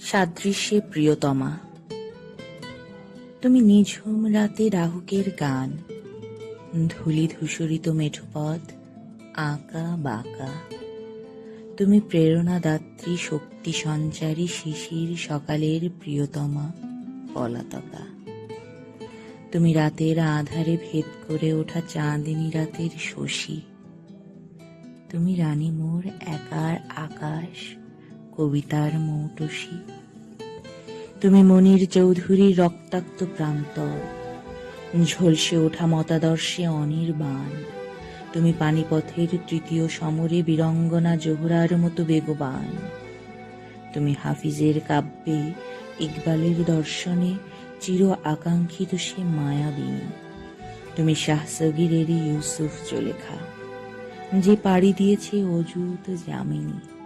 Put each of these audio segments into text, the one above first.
সাদৃশ্যে প্রিয়তমা। তুমি নিঝুম রাতে রাহুকের গান, ধুলি ধূসরিত মেঠোপথ, আঁকা বাঁকা। তুমি প্রেরণাদাত্রী শক্তি সঞ্চারী শিশির সকালের প্রিয়তমা পলাতকা। তুমি রাতের আধারে ভেদ করে ওঠা চাঁদিনী রাতের শশী। তুমি রানী মোর একার আকাশ কবিতার মৌটসী। তুমি মনির চৌধুরীর রক্তাক্ত প্রান্তর, ঝলসে ওঠা মতাদর্শে অনির্বাণ। তুমি পানিপথের তৃতীয় সমরে বীরঙ্গনা জোহরার মতো বেগবান। তুমি হাফিজের কাব্যে ইকবালের দর্শনে চির আকাঙ্ক্ষিত সে মায়াবিনী তুমি শাহসগীরের ইউসুফ জলেখা যে পাড়ি দিয়েছে অযুত জামিনী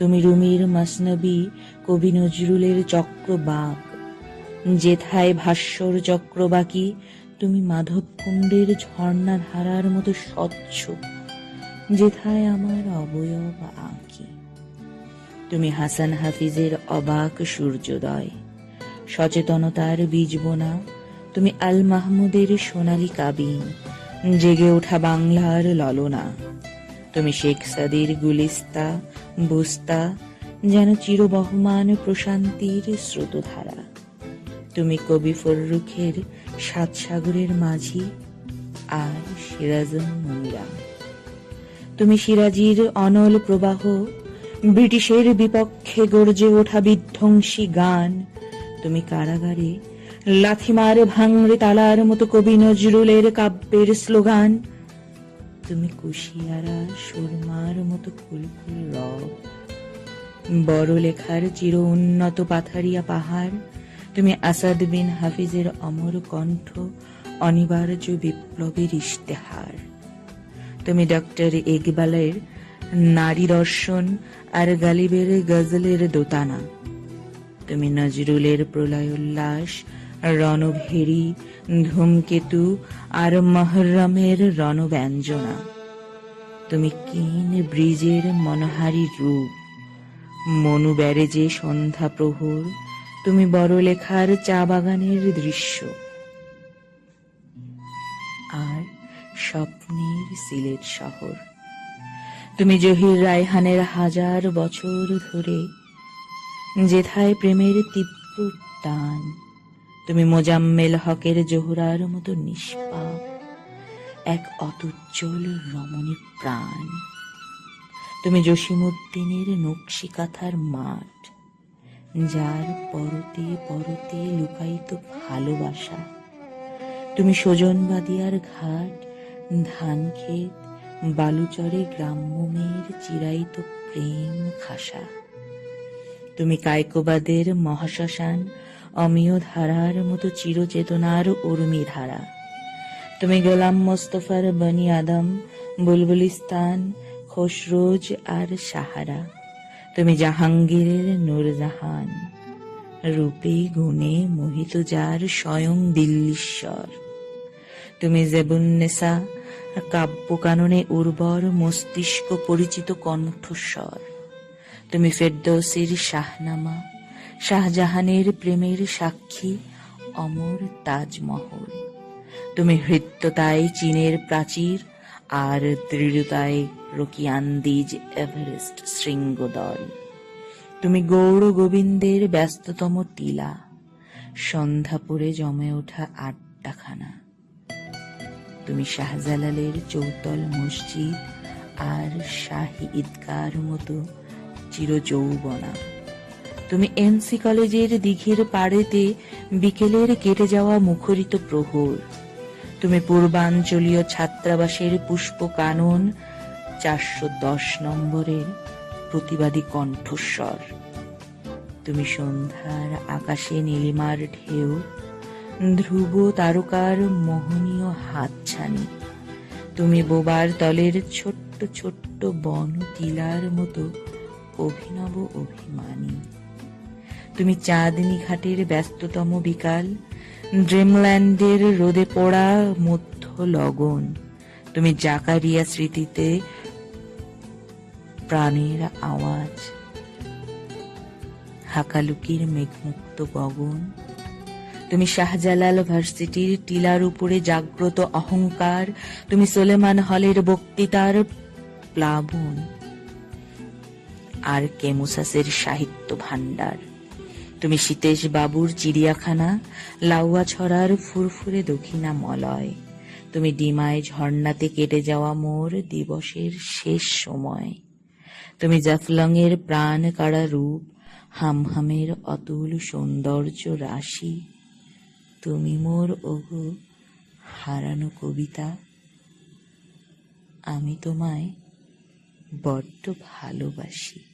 তুমি রুমির মসনবী কবি নজরুলের চক্রবাক। যেথায় ভাস্বর চক্রবাকি, তুমি মাধব কুণ্ডের ঝর্ণা ধারার মতো স্বচ্ছ। যেথায় আমার অবয়ব আঁকি। তুমি হাসান হাফিজের অবাক সূর্যোদয়। সচেতনতার বীজ বোনা। তুমি আল মাহমুদের সোনালী কাবিন। জেগে ওঠা বাংলার ললনা। তুমি শেখ সাদির গুলিস্তা, বুস্তা, যেন চিরবহমান প্রশান্তির স্রোতধারা। তুমি কবি ফররুখের সাত সাগরের মাঝি আর মুনিরা তুমি সিরাজির অনল প্রবাহ, ব্রিটিশের বিপক্ষে গর্জে ওঠা বিধ্বংসী গান। তুমি কারাগারে লাথিমার ভাঙড়ে তালার মতো কবি নজরুলের কাব্যের স্লোগান। তুমি কুশিয়ারা সুরমার মতো কুলকুল রব। বড় লেখার চির উন্নত পাথারিয়া পাহাড়। তুমি আসাদ বিন হাফিজের অমর কণ্ঠ, অনিবার্য বিপ্লবের ইশতেহার। তুমি ডক্টর ইকবালের নারী দর্শন আর গালিবের গজলের দোতানা। তুমি নজরুলের প্রলয়োল্লাস রণভেরি ধূমকেতু আর মহরমের রণব্যঞ্জনা। তুমি কিন ব্রিজের মনোহারী রূপ। মনু ব্যারেজে সন্ধ্যা প্রহর, তুমি বড় লেখার চা বাগানের দৃশ্য। আর স্বপ্নের সিলেট শহর। তুমি জহির রায়হানের হাজার বছর ধরে, যেথায় প্রেমের তীব্র টান তুমি মোজাম্মেল হকের জোহরার মতো নিষ্পাপ, এক অতুজ্জ্বল রমণী প্রাণ। তুমি জসিমুদ্দিনের নকশি কাঁথার মাঠ, যার পরতে পরতে লুকায়িত ভালোবাসা। তুমি সজনবাদিয়ার ঘাট ধান ক্ষেত বালুচরে গ্রাম্য মেয়ের চিরায়িত প্রেম খাসা। তুমি কায়কোবাদের মহাশ্মশান অমিয় ধারার মতো চিরচেতনার উর্মি ধারা। তুমি গোলাম মোস্তফার বনি আদম, বুলবুলিস্তান খসরোজ আর সাহারা। তুমি জাহাঙ্গীরের নূরজাহান, রূপে গুণে মোহিত যার স্বয়ং দিল্লীশ্বর। তুমি জেবুন্নেসা কাব্য কাননে উর্বর মস্তিষ্ক পরিচিত কণ্ঠস্বর। তুমি ফেরদৌসির শাহনামা শাহজাহানের প্রেমের সাক্ষী অমর তাজমহল। তুমি হৃত্যতায় চীনের প্রাচীর আর দৃঢ়তায় রকিয়ান্দিজ এভারেস্ট শৃঙ্গদল। তুমি গৌর গোবিন্দের ব্যস্ততম টিলা। সন্ধ্যা পরে জমে ওঠা আড্ডাখানা তুমি শাহজালালের চৌতল মসজিদ আর শাহী ঈদগার মতো চির যৌবনা তুমি এনসি কলেজের দিঘির পাড়েতে বিকেলের কেটে যাওয়া মুখরিত প্রহর। তুমি পূর্বাঞ্চলীয় ছাত্রাবাসের পুষ্প কানন চারশো দশ নম্বরের প্রতিবাদী কণ্ঠস্বর। তুমি সন্ধ্যার আকাশে নীলিমার ঢেউ, ধ্রুব তারকার মোহনীয় হাতছানি। তুমি বোবার তলের ছোট্ট ছোট্ট বন তিলার মতো অভিনব অভিমানী। তুমি চাঁদনি ঘাটের ব্যস্ততম বিকাল, ড্রিমল্যান্ডের রোদে পড়া মধ্য লগন। তুমি জাকারিয়া স্মৃতিতে প্রাণের আওয়াজ। হাকালুকির মেঘমুক্ত গগন। তুমি শাহজালাল ভার্সিটির টিলার উপরে জাগ্রত অহংকার। তুমি সোলেমান হলের বক্তৃতার প্লাবন। আর কেমুসাসের সাহিত্য ভাণ্ডার। তুমি সীতেশ বাবুর চিড়িয়াখানা, লাউয়া ছড়ার ফুরফুরে দক্ষিণা মলয়। তুমি ডিমায় ঝর্ণাতে কেটে যাওয়া মোর দিবসের শেষ সময়। তুমি জাফলংয়ের প্রাণ কাড়া রূপ, হামহামের অতুল সৌন্দর্য রাশি। তুমি মোর, ওগো, হারানো কবিতা। আমি তোমায় বড্ড ভালোবাসি।